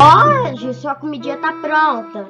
Hoje sua comidinha tá pronta.